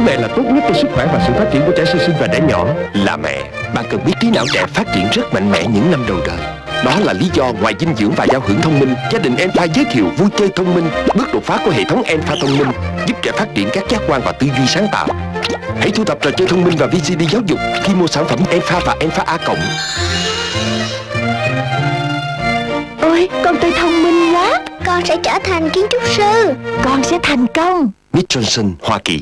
Sữa mẹ là tốt nhất cho sức khỏe và sự phát triển của trẻ sơ sinh và trẻ nhỏ. Là mẹ, bạn cần biết trí não trẻ phát triển rất mạnh mẽ những năm đầu đời. Đó là lý do ngoài dinh dưỡng và giao hưởng thông minh Gia đình Enpha giới thiệu vui chơi thông minh Bước đột phá của hệ thống Enpha thông minh Giúp trẻ phát triển các giác quan và tư duy sáng tạo. Hãy thu thập trò chơi thông minh và VCD giáo dục Khi mua sản phẩm Enpha và Enpha A cộng. Ôi con tôi thông minh quá. Con sẽ trở thành kiến trúc sư. Con sẽ thành công. Mitch Johnson, Hoa Kỳ.